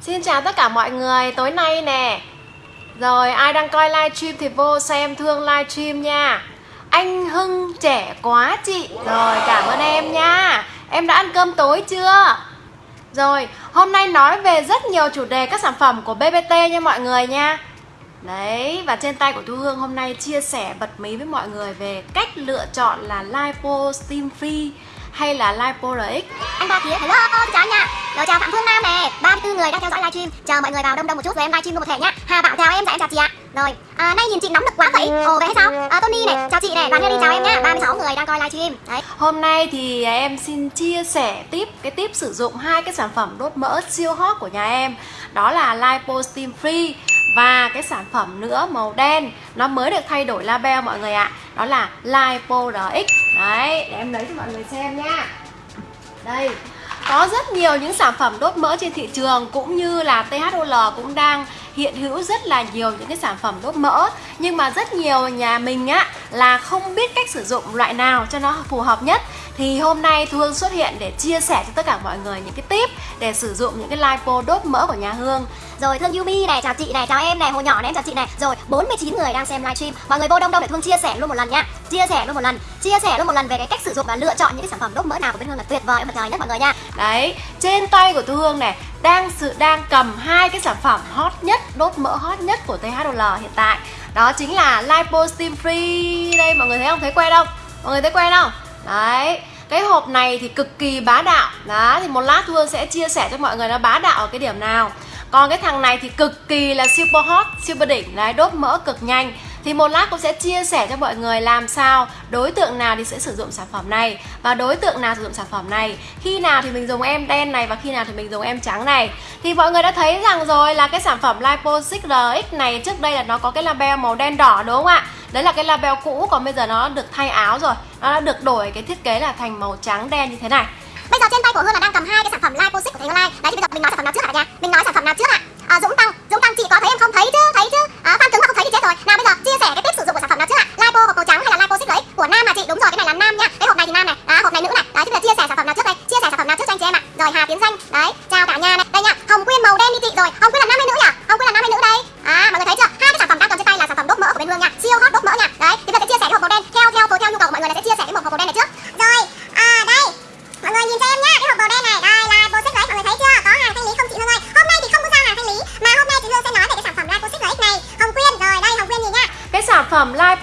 Xin chào tất cả mọi người, tối nay nè. Rồi ai đang coi livestream thì vô xem thương livestream nha. Anh Hưng trẻ quá chị. Rồi cảm ơn em nha. Em đã ăn cơm tối chưa? Rồi, hôm nay nói về rất nhiều chủ đề các sản phẩm của BBT nha mọi người nha. Đấy, và trên tay của Thu Hương hôm nay chia sẻ bật mí với mọi người về cách lựa chọn là Lipo Steam Free hay là Lipo RX Anh ba phía, hello, chào anh nha. Rồi chào Phạm Phương Nam nè, 34 người đang theo dõi livestream. Chờ mọi người vào đông đông một chút rồi em livestream luôn một thể nhá. Hà Bảo chào em, dạ em chào chị ạ. Rồi, à, nay nhìn chị nóng nực quá vậy. Ồ, vậy hay sao? À, Tony này, chào chị này, Đoàn đi chào em nhá 36 người đang coi livestream. Đấy. Hôm nay thì em xin chia sẻ tiếp cái tip sử dụng hai cái sản phẩm đốt mỡ siêu hot của nhà em. Đó là Lipo Steam Free và cái sản phẩm nữa màu đen. Nó mới được thay đổi label mọi người ạ. Đó là Lipo RX đấy, để em lấy cho mọi người xem nha. Đây, có rất nhiều những sản phẩm đốt mỡ trên thị trường, cũng như là THOL cũng đang hiện hữu rất là nhiều những cái sản phẩm đốt mỡ. Nhưng mà rất nhiều nhà mình á là không biết cách sử dụng loại nào cho nó phù hợp nhất. Thì hôm nay Thu Hương xuất hiện để chia sẻ cho tất cả mọi người những cái tip để sử dụng những cái lipo đốt mỡ của nhà Hương. Rồi Thương Yumi này, chào chị này, chào em này, Hồ Nhỏ này, em chào chị này. Rồi 49 người đang xem livestream. Mọi người vô đông đông để Thương chia sẻ luôn một lần nhá Chia sẻ luôn một lần, chia sẻ luôn một lần về cái cách sử dụng và lựa chọn những cái sản phẩm đốt mỡ nào của bên Hương là tuyệt vời em trời nhất mọi người nha. Đấy, trên tay của Thu Hương này đang sự đang cầm hai cái sản phẩm hot nhất, đốt mỡ hot nhất của THL hiện tại Đó chính là Lipo Steam Free Đây mọi người thấy không? Thấy quen không? Mọi người thấy quen không? Đấy cái hộp này thì cực kỳ bá đạo Đó, thì một lát Thu Hương sẽ chia sẻ cho mọi người nó bá đạo ở cái điểm nào còn cái thằng này thì cực kỳ là super hot super đỉnh đấy đốt mỡ cực nhanh thì một lát cũng sẽ chia sẻ cho mọi người làm sao đối tượng nào thì sẽ sử dụng sản phẩm này và đối tượng nào sử dụng sản phẩm này khi nào thì mình dùng em đen này và khi nào thì mình dùng em trắng này thì mọi người đã thấy rằng rồi là cái sản phẩm Lipo 6RX này trước đây là nó có cái label màu đen đỏ đúng không ạ đấy là cái label cũ còn bây giờ nó được thay áo rồi nó đã được đổi cái thiết kế là thành màu trắng đen như thế này Bây giờ trên tay của Hương là đang cầm hai cái sản phẩm Lipo 6 của Thầy Online. Đấy thì bây giờ mình nói sản phẩm nào trước hả cả nhà? Mình nói sản phẩm nào trước ạ? À, À, Dũng Tăng, Dũng Tăng chị có thấy em không thấy chứ? Thấy chứ? À, Phan Cứng mà không thấy thì chết rồi. Nào bây giờ chia sẻ cái tip sử dụng của sản phẩm nào trước ạ? Lipo hộp màu trắng hay là Lipo 6 của nam mà chị? Đúng rồi, cái này là nam nha. Cái hộp này thì nam này, à, hộp này nữ này. Đấy thì là chia sẻ sản phẩm nào trước đây? Chia sẻ sản phẩm nào trước cho anh chị em ạ? Rồi Hà Tiến Danh, đấy, chào cả nhà này. Đây nha, Hồng Quyên màu đen đi chị rồi. Hồng Quyên là nam hay nữ nhỉ? Hồng Quyên là nam hay nữ đây? À, mọi người thấy chưa? Hai cái sản phẩm đang cầm trên tay là sản phẩm đốt mỡ của bên Hương nha. Siêu hot đốt mỡ nha. Đấy, thì bây giờ sẽ chia sẻ cái hộp màu đen theo theo theo nhu cầu của mọi người là sẽ chia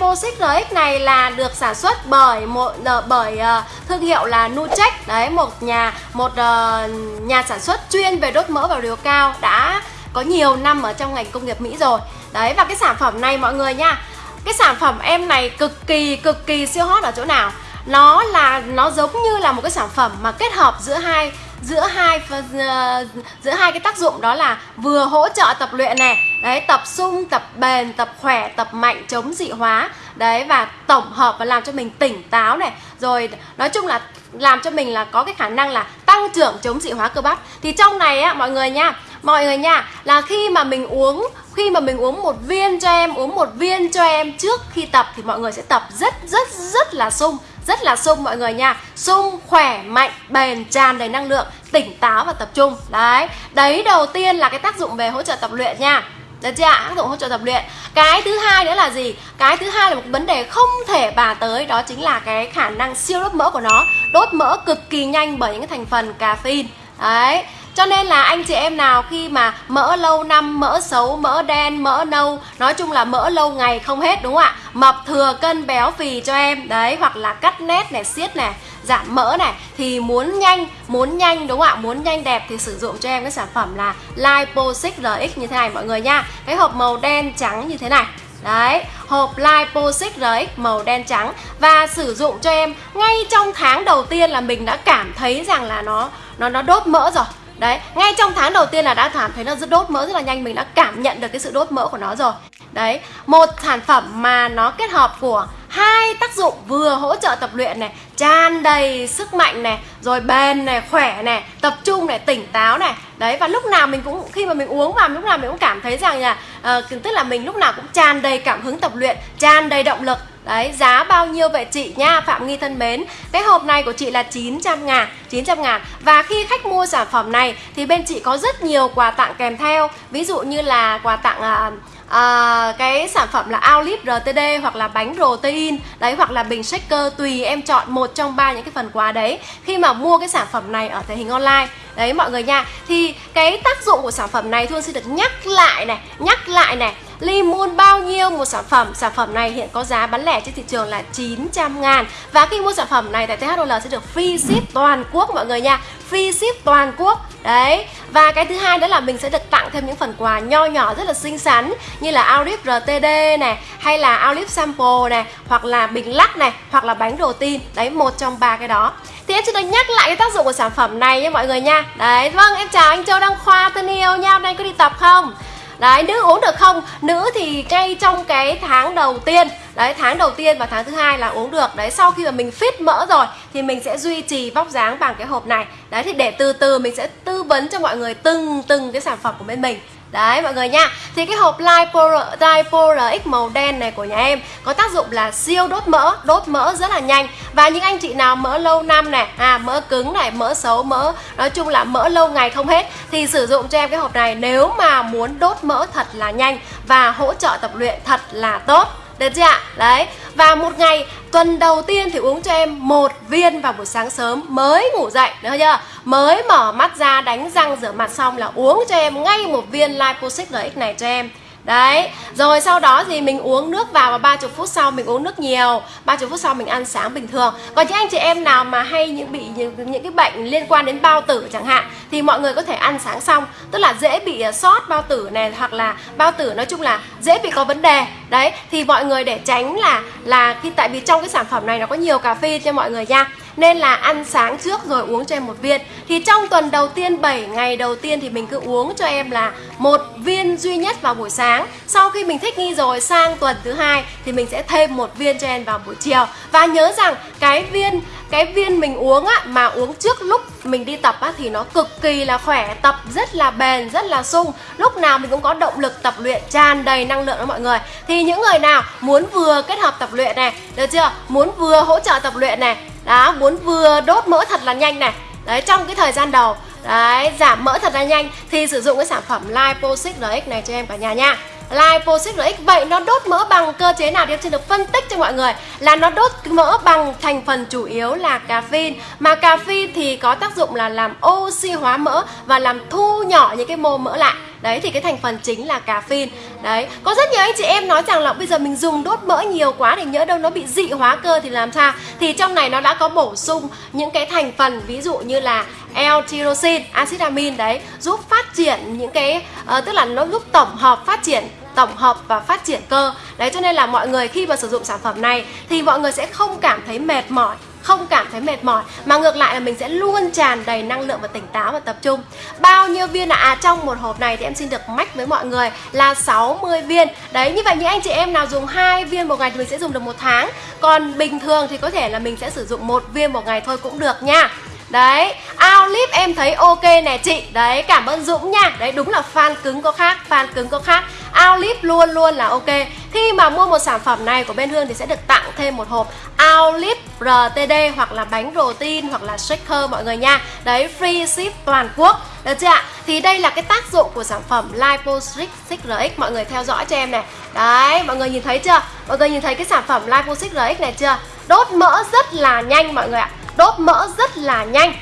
phẩm Lipo 6RX này là được sản xuất bởi một ờ, bởi ờ, thương hiệu là Nucheck đấy, một nhà một ờ, nhà sản xuất chuyên về đốt mỡ và liều cao đã có nhiều năm ở trong ngành công nghiệp Mỹ rồi. Đấy, và cái sản phẩm này mọi người nha, cái sản phẩm em này cực kỳ cực kỳ siêu hot ở chỗ nào? Nó là, nó giống như là một cái sản phẩm mà kết hợp giữa hai giữa hai ờ, giữa hai cái tác dụng đó là vừa hỗ trợ tập luyện này, đấy, tập sung, tập bền, tập khỏe, tập mạnh, chống dị hóa. Đấy, và tổng hợp và làm cho mình tỉnh táo này. Rồi, nói chung là làm cho mình là có cái khả năng là tăng trưởng chống dị hóa cơ bắp. Thì trong này á, mọi người nha, mọi người nha, là khi mà mình uống, khi mà mình uống một viên cho em, uống một viên cho em trước khi tập thì mọi người sẽ tập rất rất rất là sung rất là sung mọi người nha. Sung, khỏe, mạnh, bền, tràn đầy năng lượng, tỉnh táo và tập trung. Đấy đấy, đầu tiên là cái tác dụng về hỗ trợ tập luyện nha. Được chưa ạ? Tác dụng hỗ trợ tập luyện. Cái thứ hai nữa là gì? Cái thứ hai là một vấn đề không thể bà tới, Đó chính là cái khả năng siêu đốt mỡ của nó. Đốt mỡ cực kỳ nhanh bởi những cái thành phần caffeine. Đấy cho nên là anh chị em nào khi mà mỡ lâu năm, mỡ xấu, mỡ đen, mỡ nâu Nói chung là mỡ lâu ngày không hết đúng không ạ? Mập thừa cân béo phì cho em. Đấy, hoặc là cắt nét này, siết này Giảm mỡ này Thì muốn nhanh, muốn nhanh đúng không ạ? Muốn nhanh đẹp thì sử dụng cho em cái sản phẩm là Lipo 6 RX như thế này mọi người nha. Cái hộp màu đen trắng như thế này. Đấy, hộp Lipo 6 RX màu đen trắng. Và sử dụng cho em ngay trong tháng đầu tiên là mình đã cảm thấy rằng là nó nó nó đốt mỡ rồi. Đấy, ngay trong tháng đầu tiên là đã cảm thấy nó rất đốt mỡ rất là nhanh Mình đã cảm nhận được cái sự đốt mỡ của nó rồi. Đấy, một sản phẩm mà nó kết hợp của hai tác dụng vừa hỗ trợ tập luyện này tràn đầy sức mạnh này rồi bền này khỏe này tập trung này tỉnh táo này. Đấy và lúc nào mình cũng khi mà mình uống vào lúc nào mình cũng cảm thấy rằng là uh, tức là mình lúc nào cũng tràn đầy cảm hứng tập luyện tràn đầy động lực. Đấy, giá bao nhiêu vậy chị nha Phạm Nghi thân mến? Cái hộp này của chị là 900 ngàn 900 ngàn. Và khi khách mua sản phẩm này Thì bên chị có rất nhiều quà tặng kèm theo. Ví dụ như là quà tặng uh, à, cái sản phẩm là outlip RTD hoặc là bánh protein. Đấy hoặc là bình shaker tùy em chọn một trong ba những cái phần quà đấy. Khi mà mua cái sản phẩm này ở thể hình online. Đấy mọi người nha. Thì cái tác dụng của sản phẩm này thương xin được nhắc lại này nhắc lại này. Limon bao nhiêu một sản phẩm? Sản phẩm này hiện có giá bán lẻ trên thị trường là 900 ngàn. Và khi mua sản phẩm này tại THOL sẽ được free ship toàn quốc mọi người nha. Free ship toàn quốc. Đấy Và cái thứ hai đó là mình sẽ được tặng thêm những phần quà nho nhỏ rất là xinh xắn Như là Outlive RTD này Hay là Outlive Sample này Hoặc là bình lắc này Hoặc là bánh đồ tin. Đấy một trong ba cái đó. Thì em xin được nhắc lại cái tác dụng của sản phẩm này nha mọi người nha. Đấy, vâng em chào anh Châu Đăng Khoa thân yêu nha. Hôm nay có đi tập không? Đấy, nữ uống được không? Nữ thì ngay trong cái tháng đầu tiên. Đấy, tháng đầu tiên và tháng thứ hai là uống được. Đấy, sau khi mà mình fit mỡ rồi Thì mình sẽ duy trì vóc dáng bằng cái hộp này. Đấy, thì để từ từ mình sẽ tư vấn cho mọi người từng từng cái sản phẩm của bên mình. Đấy mọi người nha. Thì cái hộp Lipo, RX màu đen này của nhà em Có tác dụng là siêu đốt mỡ Đốt mỡ rất là nhanh. Và những anh chị nào mỡ lâu năm này à Mỡ cứng này, mỡ xấu, mỡ Nói chung là mỡ lâu ngày không hết Thì sử dụng cho em cái hộp này Nếu mà muốn đốt mỡ thật là nhanh Và hỗ trợ tập luyện thật là tốt. Được chưa ạ? Đấy. Và một ngày, tuần đầu tiên thì uống cho em một viên vào buổi sáng sớm mới ngủ dậy, Được chưa? Mới mở mắt ra, đánh răng rửa mặt xong là uống cho em ngay một viên Liposix RX này cho em Đấy, rồi sau đó thì mình uống nước vào và 30 phút sau mình uống nước nhiều. 30 phút sau mình ăn sáng bình thường. Còn những anh chị em nào mà hay những bị những, những cái bệnh liên quan đến bao tử chẳng hạn Thì mọi người có thể ăn sáng xong. Tức là dễ bị à, sót bao tử này Hoặc là bao tử nói chung là dễ bị có vấn đề. Đấy, thì mọi người để tránh là là khi Tại vì trong cái sản phẩm này nó có nhiều cà phê cho mọi người nha nên là ăn sáng trước rồi uống cho em một viên. Thì trong tuần đầu tiên 7 ngày đầu tiên thì mình cứ uống cho em là một viên duy nhất vào buổi sáng. Sau khi mình thích nghi rồi, sang tuần thứ hai thì mình sẽ thêm một viên cho em vào buổi chiều. Và nhớ rằng cái viên cái viên mình uống á, mà uống trước lúc mình đi tập á, thì nó cực kỳ là khỏe, tập rất là bền, rất là sung. Lúc nào mình cũng có động lực tập luyện, tràn đầy năng lượng đó mọi người. Thì những người nào muốn vừa kết hợp tập luyện này, được chưa? Muốn vừa hỗ trợ tập luyện này đó, muốn vừa đốt mỡ thật là nhanh này. Đấy, trong cái thời gian đầu, đấy, giảm mỡ thật là nhanh thì sử dụng cái sản phẩm Liposix RX này cho em cả nhà nha. Liposix RX vậy nó đốt mỡ bằng cơ chế nào thì em xin được phân tích cho mọi người là nó đốt mỡ bằng thành phần chủ yếu là caffeine. Mà caffeine thì có tác dụng là làm oxy hóa mỡ và làm thu nhỏ những cái mô mỡ lại. Đấy, thì cái thành phần chính là caffeine. Đấy, Có rất nhiều anh chị em nói rằng là bây giờ mình dùng đốt mỡ nhiều quá thì nhớ đâu nó bị dị hóa cơ thì làm sao? Thì trong này nó đã có bổ sung những cái thành phần, ví dụ như là L-tyrosin, acid amin đấy Giúp phát triển những cái uh, Tức là nó giúp tổng hợp phát triển tổng hợp và phát triển cơ. Đấy cho nên là mọi người khi mà sử dụng sản phẩm này Thì mọi người sẽ không cảm thấy mệt mỏi không cảm thấy mệt mỏi mà ngược lại là mình sẽ luôn tràn đầy năng lượng và tỉnh táo và tập trung. Bao nhiêu viên là à? trong một hộp này thì em xin được mách với mọi người là 60 viên. Đấy như vậy những anh chị em nào dùng hai viên một ngày thì mình sẽ dùng được một tháng. Còn bình thường thì có thể là mình sẽ sử dụng một viên một ngày thôi cũng được nha. Đấy, Outlive em thấy ok nè chị. Đấy, cảm ơn Dũng nha. Đấy, đúng là fan cứng có khác, fan cứng có khác. Outlive luôn luôn là ok. Khi mà mua một sản phẩm này của bên Hương thì sẽ được tặng thêm một hộp Outlive RTD hoặc là bánh protein hoặc là shaker mọi người nha. Đấy, free ship toàn quốc. Được chưa ạ? Thì đây là cái tác dụng của sản phẩm Liposix RX Mọi người theo dõi cho em này Đấy, mọi người nhìn thấy chưa? Mọi người nhìn thấy cái sản phẩm Liposix RX này chưa? Đốt mỡ rất là nhanh mọi người ạ đốt mỡ rất là nhanh.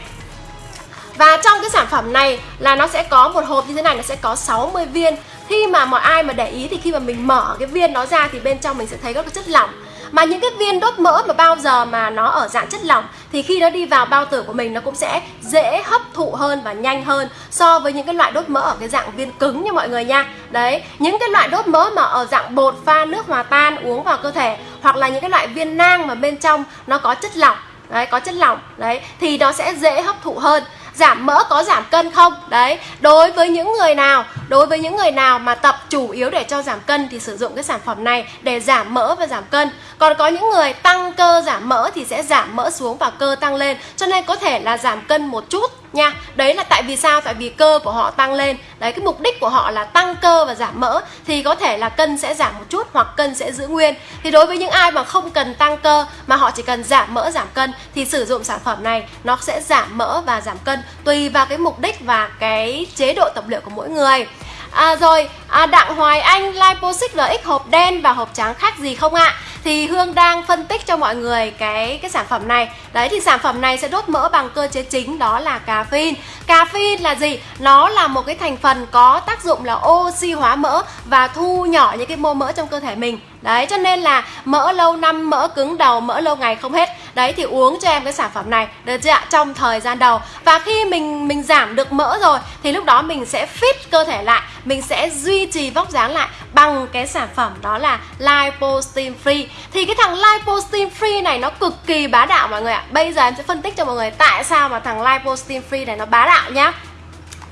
Và trong cái sản phẩm này là nó sẽ có một hộp như thế này nó sẽ có 60 viên. Khi mà mọi ai mà để ý thì khi mà mình mở cái viên nó ra thì bên trong mình sẽ thấy có cái chất lỏng. Mà những cái viên đốt mỡ mà bao giờ mà nó ở dạng chất lỏng Thì khi nó đi vào bao tử của mình nó cũng sẽ dễ hấp thụ hơn và nhanh hơn So với những cái loại đốt mỡ ở cái dạng viên cứng như mọi người nha. Đấy, những cái loại đốt mỡ mà ở dạng bột pha nước hòa tan uống vào cơ thể Hoặc là những cái loại viên nang mà bên trong nó có chất lỏng đấy có chất lỏng. Đấy thì nó sẽ dễ hấp thụ hơn giảm mỡ có giảm cân không? Đấy, đối với những người nào, đối với những người nào mà tập chủ yếu để cho giảm cân thì sử dụng cái sản phẩm này để giảm mỡ và giảm cân. Còn có những người tăng cơ giảm mỡ thì sẽ giảm mỡ xuống và cơ tăng lên. Cho nên có thể là giảm cân một chút nha. Đấy là tại vì sao? Tại vì cơ của họ tăng lên. Đấy, cái mục đích của họ là tăng cơ và giảm mỡ thì có thể là cân sẽ giảm một chút hoặc cân sẽ giữ nguyên. Thì đối với những ai mà không cần tăng cơ mà họ chỉ cần giảm mỡ, giảm cân thì sử dụng sản phẩm này nó sẽ giảm mỡ và giảm cân tùy vào cái mục đích và cái chế độ tập luyện của mỗi người À rồi, à, Đặng Hoài Anh Lipoxic RX hộp đen và hộp trắng khác gì không ạ? Thì Hương đang phân tích cho mọi người cái cái sản phẩm này. Đấy thì sản phẩm này sẽ đốt mỡ bằng cơ chế chính đó là caffeine. Caffeine là gì? Nó là một cái thành phần có tác dụng là oxy hóa mỡ và thu nhỏ những cái mô mỡ trong cơ thể mình. Đấy cho nên là mỡ lâu năm, mỡ cứng đầu, mỡ lâu ngày không hết. Đấy thì uống cho em cái sản phẩm này được chưa ạ? Trong thời gian đầu. Và khi mình mình giảm được mỡ rồi thì lúc đó mình sẽ fit cơ thể lại, mình sẽ duy trì vóc dáng lại bằng cái sản phẩm đó là Liposteam Free. Thì cái thằng Liposteam Free này nó cực kỳ bá đạo mọi người ạ. Bây giờ em sẽ phân tích cho mọi người tại sao mà thằng Liposteam Free này nó bá đạo nhá.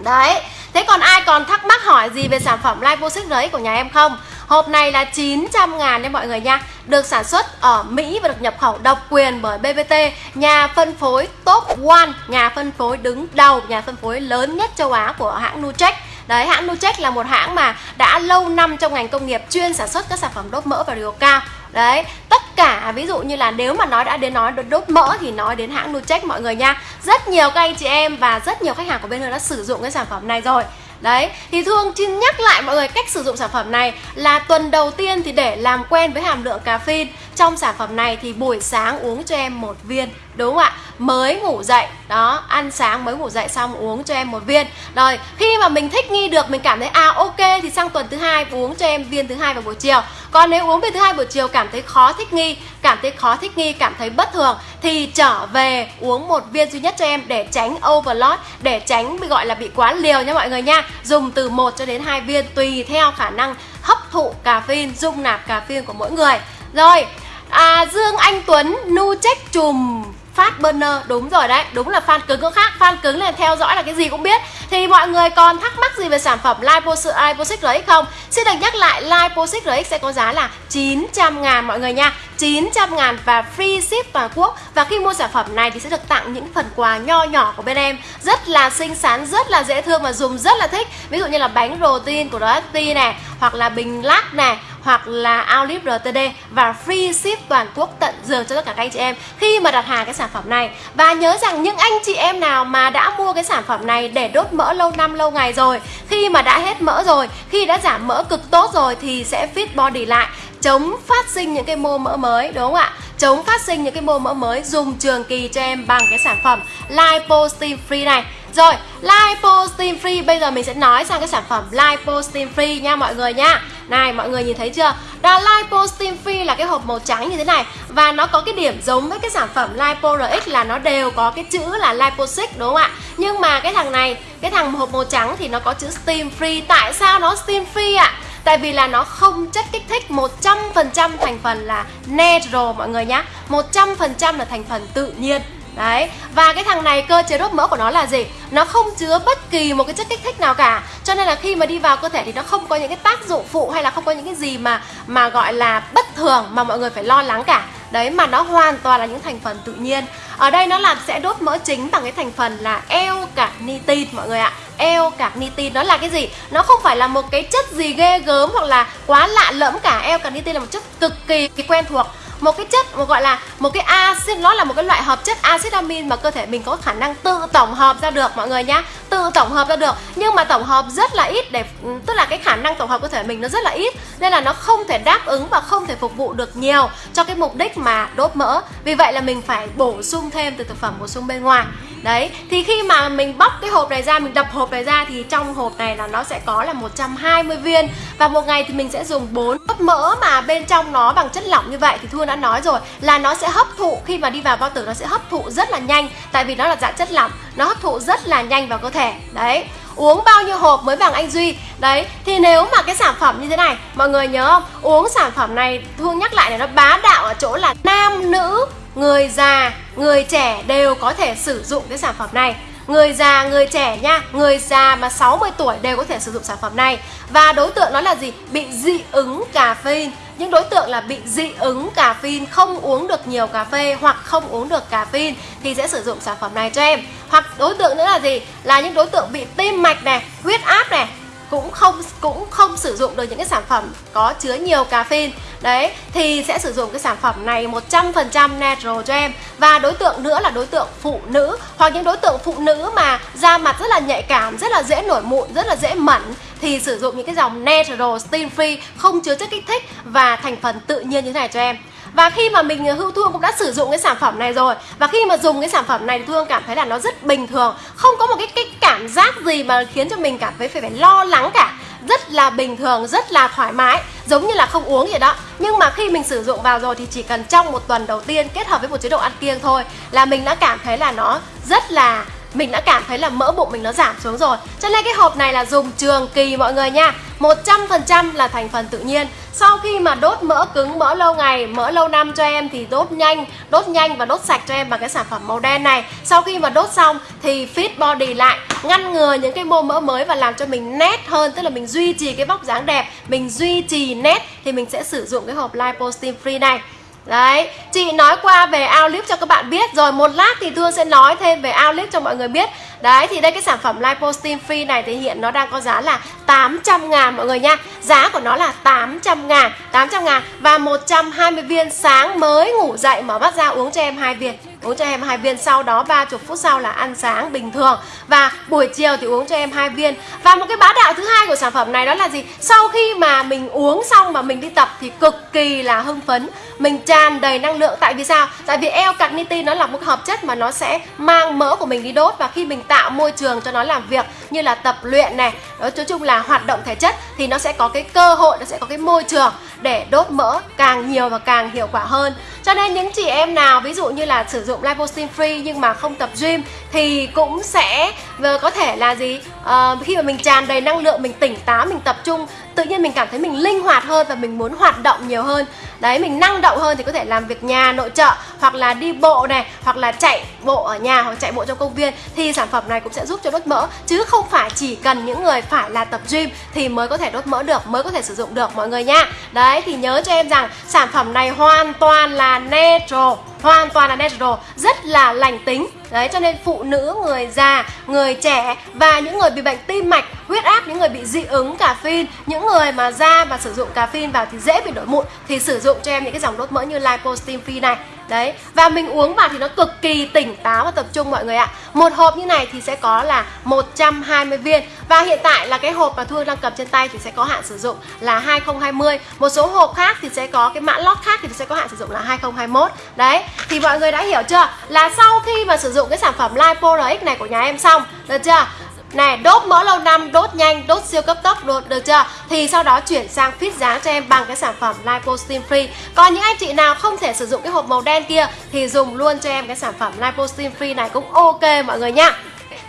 Đấy, thế còn ai còn thắc mắc hỏi gì về sản phẩm Liposix RX của nhà em không? Hộp này là 900 ngàn nha mọi người nha Được sản xuất ở Mỹ và được nhập khẩu độc quyền bởi BBT Nhà phân phối top 1 Nhà phân phối đứng đầu Nhà phân phối lớn nhất châu Á của hãng Nutrec Đấy, hãng Nutech là một hãng mà đã lâu năm trong ngành công nghiệp chuyên sản xuất các sản phẩm đốt mỡ và điều cao. Đấy, tất cả ví dụ như là nếu mà nói đã đến nói đốt mỡ thì nói đến hãng Nutech mọi người nha. Rất nhiều các anh chị em và rất nhiều khách hàng của bên Hương đã sử dụng cái sản phẩm này rồi. Đấy, thì Thương xin nhắc lại mọi người cách sử dụng sản phẩm này là tuần đầu tiên thì để làm quen với hàm lượng caffeine. Trong sản phẩm này thì buổi sáng uống cho em một viên Đúng không ạ? Mới ngủ dậy. Đó, ăn sáng mới ngủ dậy xong uống cho em một viên. Rồi, khi mà mình thích nghi được Mình cảm thấy à ok thì sang tuần thứ hai uống cho em viên thứ hai vào buổi chiều. Còn nếu uống viên thứ hai buổi chiều cảm thấy khó thích nghi Cảm thấy khó thích nghi, cảm thấy bất thường Thì trở về uống một viên duy nhất cho em Để tránh overload Để tránh bị gọi là bị quá liều nha mọi người nha. Dùng từ 1 cho đến 2 viên Tùy theo khả năng hấp thụ caffeine Dung nạp caffeine của mỗi người. Rồi, à, Dương Anh Tuấn nu trách chùm. Phát burner. Đúng rồi đấy Đúng là fan cứng có khác. Fan cứng là theo dõi là cái gì cũng biết. Thì mọi người còn thắc mắc gì về sản phẩm Liposix, RX không? Xin được nhắc lại Liposix RX sẽ có giá là 900 ngàn mọi người nha. 900 ngàn và free ship toàn quốc. Và khi mua sản phẩm này thì sẽ được tặng những phần quà nho nhỏ của bên em. Rất là xinh xắn, rất là dễ thương và dùng rất là thích. Ví dụ như là bánh protein của DST này Hoặc là bình lắc này hoặc là outlip RTD và free ship toàn quốc tận giường cho tất cả các anh chị em khi mà đặt hàng cái sản phẩm này. Và nhớ rằng những anh chị em nào mà đã mua cái sản phẩm này để đốt mỡ lâu năm lâu ngày rồi, khi mà đã hết mỡ rồi, khi đã giảm mỡ cực tốt rồi thì sẽ fit body lại. Chống phát sinh những cái mô mỡ mới, đúng không ạ? Chống phát sinh những cái mô mỡ mới, dùng trường kỳ cho em bằng cái sản phẩm Lipo Steam Free này rồi, Lipo Steam Free Bây giờ mình sẽ nói sang cái sản phẩm Lipo Steam Free nha mọi người nha. Này mọi người nhìn thấy chưa? Đó Lipo Steam Free là cái hộp màu trắng như thế này Và nó có cái điểm giống với cái sản phẩm Lipo RX là nó đều có cái chữ là Liposix đúng không ạ? Nhưng mà cái thằng này, cái thằng hộp màu trắng thì nó có chữ Steam Free. Tại sao nó Steam Free ạ? Tại vì là nó không chất kích thích 100% thành phần là natural mọi người nhá. 100% là thành phần tự nhiên. Đấy, và cái thằng này cơ chế đốt mỡ của nó là gì? Nó không chứa bất kỳ một cái chất kích thích nào cả. Cho nên là khi mà đi vào cơ thể thì nó không có những cái tác dụng phụ hay là không có những cái gì mà mà gọi là bất thường mà mọi người phải lo lắng cả. Đấy, mà nó hoàn toàn là những thành phần tự nhiên. Ở đây nó là sẽ đốt mỡ chính bằng cái thành phần là L-carnitin mọi người ạ. L-carnitin nó là cái gì? Nó không phải là một cái chất gì ghê gớm hoặc là quá lạ lẫm cả. L-carnitin là một chất cực kỳ quen thuộc một cái chất một gọi là một cái axit, nó là một cái loại hợp chất axit amin mà cơ thể mình có khả năng tự tổng hợp ra được, mọi người nhá. Tự tổng hợp ra được. Nhưng mà tổng hợp rất là ít để ừ, tức là cái khả năng tổng hợp cơ thể mình nó rất là ít. Nên là nó không thể đáp ứng và không thể phục vụ được nhiều cho cái mục đích mà đốt mỡ. Vì vậy là mình phải bổ sung thêm từ thực phẩm bổ sung bên ngoài đấy, thì khi mà mình bóc cái hộp này ra, mình đập hộp này ra thì trong hộp này là nó sẽ có là 120 viên. Và một ngày thì mình sẽ dùng 4 đốt mỡ mà bên trong nó bằng chất lỏng như vậy. Thì Thu đã nói rồi là nó sẽ hấp thụ, khi mà đi vào bao tử nó sẽ hấp thụ rất là nhanh. Tại vì nó là dạng chất lỏng, nó hấp thụ rất là nhanh vào cơ thể. Đấy uống bao nhiêu hộp mới bằng anh Duy Đấy, thì nếu mà cái sản phẩm như thế này Mọi người nhớ không? Uống sản phẩm này, Thương nhắc lại này nó bá đạo ở chỗ là nam, nữ, người già, người trẻ đều có thể sử dụng cái sản phẩm này người già, người trẻ nha Người già mà 60 tuổi đều có thể sử dụng sản phẩm này Và đối tượng nó là gì? Bị dị ứng caffeine những đối tượng là bị dị ứng cà phê, không uống được nhiều cà phê hoặc không uống được cà phê thì sẽ sử dụng sản phẩm này cho em. Hoặc đối tượng nữa là gì? Là những đối tượng bị tim mạch này, huyết áp này cũng không cũng không sử dụng được những cái sản phẩm có chứa nhiều caffeine. Đấy, thì sẽ sử dụng cái sản phẩm này 100% natural cho em và đối tượng nữa là đối tượng phụ nữ, hoặc những đối tượng phụ nữ mà da mặt rất là nhạy cảm, rất là dễ nổi mụn, rất là dễ mẩn, thì sử dụng những cái dòng natural steam free không chứa chất kích thích và thành phần tự nhiên như thế này cho em. Và khi mà mình ờ, hữu thương cũng đã sử dụng cái sản phẩm này rồi. Và khi mà dùng cái sản phẩm này thì thương cảm thấy là nó rất bình thường, không có một cái cái cảm giác gì mà khiến cho mình cảm thấy phải phải lo lắng cả? Rất là bình thường, rất là thoải mái, giống như là không uống vậy đó. Nhưng mà khi mình sử dụng vào rồi thì chỉ cần trong một tuần đầu tiên kết hợp với một chế độ ăn kiêng thôi là mình đã cảm thấy là nó rất là, mình đã cảm thấy là mỡ bụng mình nó giảm xuống rồi. Cho nên cái hộp này là dùng trường kỳ mọi người nha. 100% là thành phần tự nhiên. Sau khi mà đốt mỡ cứng, mỡ lâu ngày, mỡ lâu năm cho em thì đốt nhanh Đốt nhanh và đốt sạch cho em bằng cái sản phẩm màu đen này. Sau khi mà đốt xong thì fit body lại Ngăn ngừa những cái mô mỡ mới và làm cho mình nét hơn Tức là mình duy trì cái vóc dáng đẹp Mình duy trì nét thì mình sẽ sử dụng cái hộp Lipo Steam Free này. Đấy, chị nói qua về Outlive cho các bạn biết Rồi một lát thì Thương sẽ nói thêm về Outlive cho mọi người biết. Đấy, thì đây cái sản phẩm Lipostim Free này thì hiện nó đang có giá là 800 ngàn mọi người nha. Giá của nó là 800 ngàn 800 ngàn Và 120 viên sáng mới ngủ dậy mở mắt ra uống cho em hai viên. Uống cho em hai viên sau đó 30 phút sau là ăn sáng bình thường. Và buổi chiều thì uống cho em hai viên. Và một cái bá đạo thứ hai của sản phẩm này đó là gì? Sau khi mà mình uống xong mà mình đi tập thì cực kỳ là hưng phấn. Mình tràn đầy năng lượng. Tại vì sao? Tại vì eo carnitine nó là một hợp chất mà nó sẽ mang mỡ của mình đi đốt. Và khi mình tạo môi trường cho nó làm việc như là tập luyện này. Nói chung là hoạt động thể chất thì nó sẽ có cái cơ hội nó sẽ có cái môi trường để đốt mỡ càng nhiều và càng hiệu quả hơn. Cho nên những chị em nào ví dụ như là sử dụng lipostim free nhưng mà không tập gym thì cũng sẽ ờ, có thể là gì? À, khi mà mình tràn đầy năng lượng mình tỉnh táo mình tập trung tự nhiên mình cảm thấy mình linh hoạt hơn và mình muốn hoạt động nhiều hơn. Đấy mình năng động hơn thì có thể làm việc nhà nội trợ hoặc là đi bộ này hoặc là chạy bộ ở nhà hoặc chạy bộ trong công viên. Thì sản phẩm này cũng sẽ giúp cho đốt mỡ, chứ không phải chỉ cần những người phải là tập gym thì mới có thể đốt mỡ được, mới có thể sử dụng được, mọi người nha. Đấy, thì nhớ cho em rằng sản phẩm này hoàn toàn là natural, hoàn toàn là natural, rất là lành tính. Đấy, cho nên phụ nữ, người già, người trẻ và những người bị bệnh tim mạch, huyết áp, những người bị dị ứng cà phin những người mà da mà sử dụng cà phin vào thì dễ bị nổi mụn, thì sử dụng cho em những cái dòng đốt mỡ như lipostim phi này. Đấy, và mình uống vào thì nó cực kỳ tỉnh táo và tập trung mọi người ạ Một hộp như này thì sẽ có là 120 viên Và hiện tại là cái hộp mà Thu đang cầm trên tay thì sẽ có hạn sử dụng là 2020 Một số hộp khác thì sẽ có cái mã lót khác thì sẽ có hạn sử dụng là 2021 Đấy, thì mọi người đã hiểu chưa? Là sau khi mà sử dụng cái sản phẩm Lipo RX này của nhà em xong Được chưa? Này đốt mỡ lâu năm đốt nhanh đốt siêu cấp tốc được, được chưa? Thì sau đó chuyển sang fit dáng cho em bằng cái sản phẩm lipo steam free. Còn những anh chị nào không thể sử dụng cái hộp màu đen kia thì dùng luôn cho em cái sản phẩm lipo steam free này cũng ok mọi người nhá.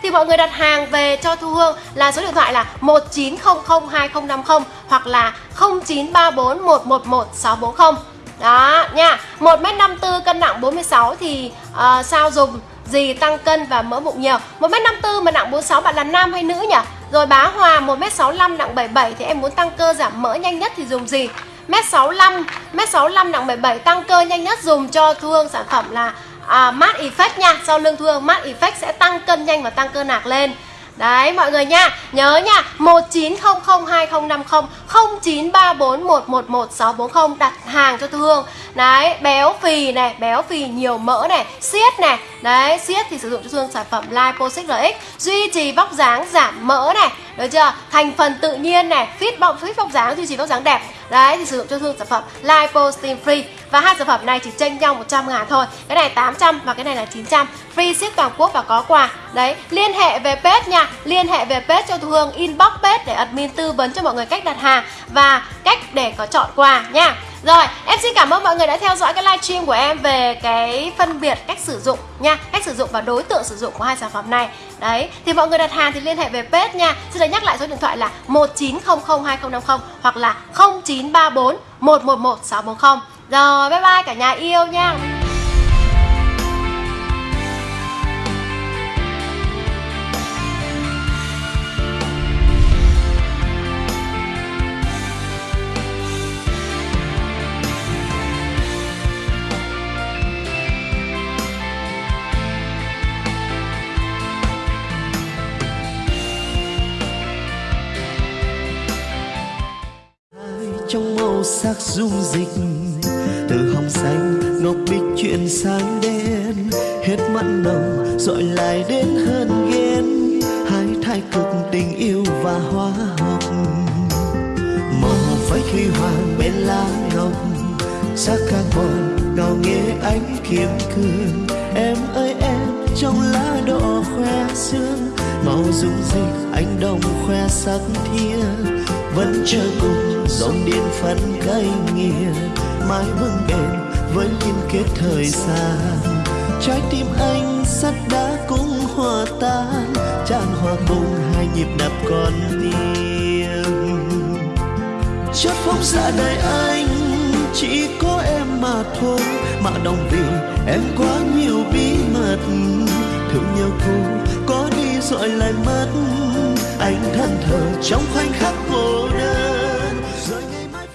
Thì mọi người đặt hàng về cho Thu Hương là số điện thoại là 19002050 hoặc là 0934111640 đó nha. 1m54 cân nặng 46 thì uh, sao dùng? Gì tăng cân và mỡ bụng nhiều 1m54 mà nặng 46 bạn là nam hay nữ nhỉ? Rồi bá Hòa 1m65 nặng 77 thì em muốn tăng cơ giảm mỡ nhanh nhất thì dùng gì? M65, M65 nặng 77 tăng cơ nhanh nhất dùng cho Thu Hương sản phẩm là à, Mát Effect nha Sau lưng Thu Hương Mát Effect sẽ tăng cân nhanh và tăng cơ nạc lên Đấy, mọi người nha. Nhớ nha 19002050 0934111640 đặt hàng cho Thu Hương. Đấy, béo phì này, Béo phì nhiều mỡ này, Siết này. Đấy, siết thì sử dụng cho Thu Hương sản phẩm Lipo 6RX Duy trì vóc dáng giảm mỡ này. Được chưa? Thành phần tự nhiên này Fit bọng fit bóng dáng duy trì bóng dáng đẹp. Đấy, thì sử dụng cho thương sản phẩm Lipo Steam Free. Và hai sản phẩm này chỉ chênh nhau 100 ngàn thôi. Cái này 800 và cái này là 900 Free ship toàn quốc và có quà. Đấy, liên hệ về page nha. Liên hệ về page cho Thu Hương, Inbox page để admin tư vấn cho mọi người cách đặt hàng Và cách để có chọn quà nha rồi, em xin cảm ơn mọi người đã theo dõi cái livestream của em về cái phân biệt cách sử dụng nha Cách sử dụng và đối tượng sử dụng của hai sản phẩm này. Đấy, thì mọi người đặt hàng thì liên hệ về page nha. Xin được nhắc lại số điện thoại là 19002050 hoặc là 0934 111 640 Rồi, bye bye cả nhà yêu nha. Dung dịch. Từ hồng xanh ngọc bích chuyển sang đen. Hết mặn nồng dội lại đến hơn ghen. Hai thái cực tình yêu và hóa học màu phái khi hoàng bên lá ngọc sắc carbon ngào nghe ánh kiếm cương em ơi, em, trong lá đỏ khoe sương. Màu dung dịch anh đồng khoe sắc thiên vẫn chờ cùng. Dòng điên phấn cay nghiền mãi vững bền với liên kết thời gian. Trái tim anh sắt đá cũng hòa tan, tràn hòa cùng hai nhịp đập con tim chất phóng dạ đời anh, chỉ có em mà thôi. Mà đồng vì em quá nhiều bí mật, thương nhau cô có đi rồi lại mất anh thân thờ trong khoảnh khắc cô đơn.